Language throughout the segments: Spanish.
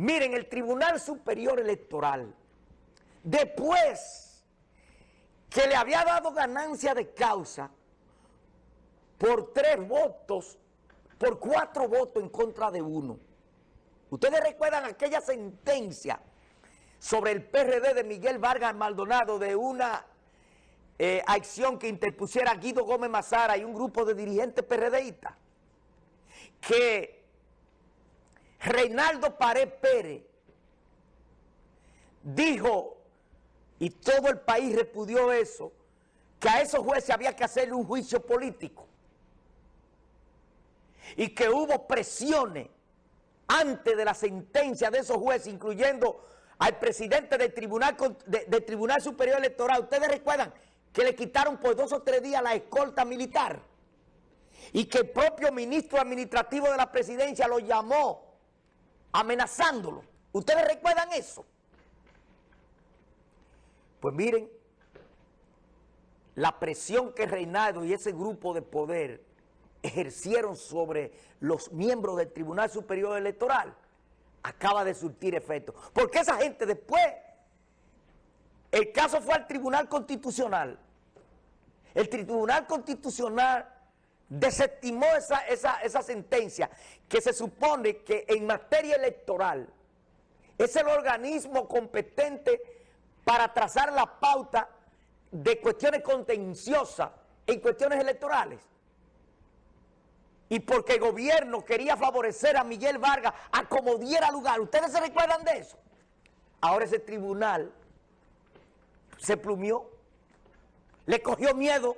Miren, el Tribunal Superior Electoral, después que le había dado ganancia de causa por tres votos, por cuatro votos en contra de uno. Ustedes recuerdan aquella sentencia sobre el PRD de Miguel Vargas Maldonado de una eh, acción que interpusiera Guido Gómez Mazara y un grupo de dirigentes PRDistas, que Reinaldo Pared Pérez dijo, y todo el país repudió eso, que a esos jueces había que hacerle un juicio político. Y que hubo presiones antes de la sentencia de esos jueces, incluyendo al presidente del Tribunal, del Tribunal Superior Electoral. Ustedes recuerdan que le quitaron por dos o tres días la escolta militar y que el propio ministro administrativo de la presidencia lo llamó amenazándolo. ¿Ustedes recuerdan eso? Pues miren, la presión que Reinaldo y ese grupo de poder ejercieron sobre los miembros del Tribunal Superior Electoral acaba de surtir efecto. Porque esa gente después, el caso fue al Tribunal Constitucional. El Tribunal Constitucional desestimó esa, esa, sentencia que se supone que en materia electoral es el organismo competente para trazar la pauta de cuestiones contenciosas en cuestiones electorales. Y porque el gobierno quería favorecer a Miguel Vargas a como diera lugar. ¿Ustedes se recuerdan de eso? Ahora ese tribunal se plumió, le cogió miedo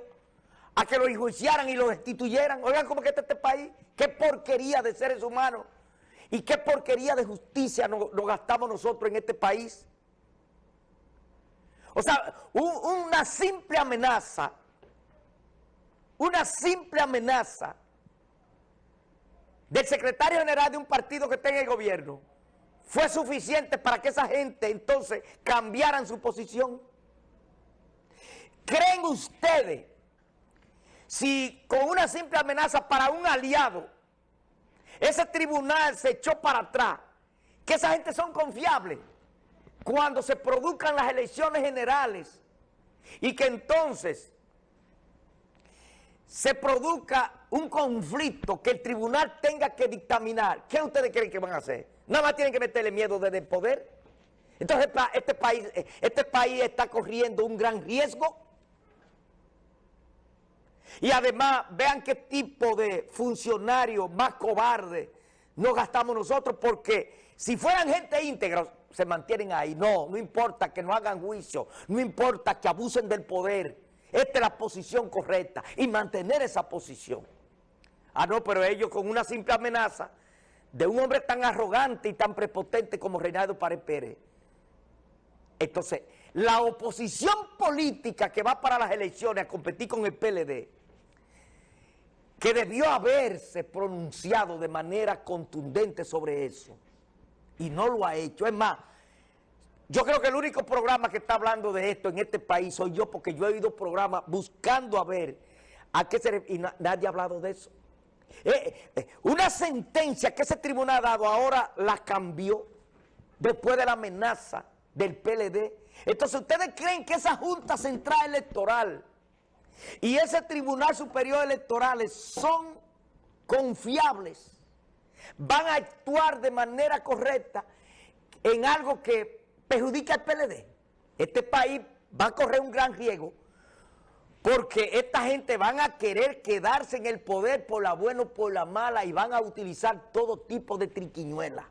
a que lo enjuiciaran y lo destituyeran. Oigan cómo que está este país, qué porquería de seres humanos y qué porquería de justicia nos, gastamos nosotros en este país. O sea, una simple amenaza, una simple amenaza del secretario general de un partido que está en el gobierno fue suficiente para que esa gente entonces cambiaran su posición. ¿Creen ustedes si con una simple amenaza para un aliado, ese tribunal se echó para atrás, que esa gente son confiables cuando se produzcan las elecciones generales y que entonces se produzca un conflicto que el tribunal tenga que dictaminar, ¿qué ustedes creen que van a hacer? Nada más tienen que meterle miedo desde el poder. Entonces este país, este país está corriendo un gran riesgo y además, vean qué tipo de funcionarios más cobardes nos gastamos nosotros, porque si fueran gente íntegra, se mantienen ahí. No, no importa que no hagan juicio, no importa que abusen del poder. Esta es la posición correcta y mantener esa posición. Ah, no, pero ellos con una simple amenaza de un hombre tan arrogante y tan prepotente como Reinaldo Párez Pérez. Entonces, la oposición política que va para las elecciones a competir con el PLD que debió haberse pronunciado de manera contundente sobre eso. Y no lo ha hecho. Es más, yo creo que el único programa que está hablando de esto en este país soy yo, porque yo he oído programas buscando a ver a qué se... Y nadie ha hablado de eso. Eh, eh, una sentencia que ese tribunal ha dado ahora la cambió después de la amenaza del PLD. Entonces, ¿ustedes creen que esa Junta Central Electoral y ese Tribunal Superior Electoral son confiables, van a actuar de manera correcta en algo que perjudica al PLD. Este país va a correr un gran riesgo porque esta gente van a querer quedarse en el poder por la buena o por la mala y van a utilizar todo tipo de triquiñuelas.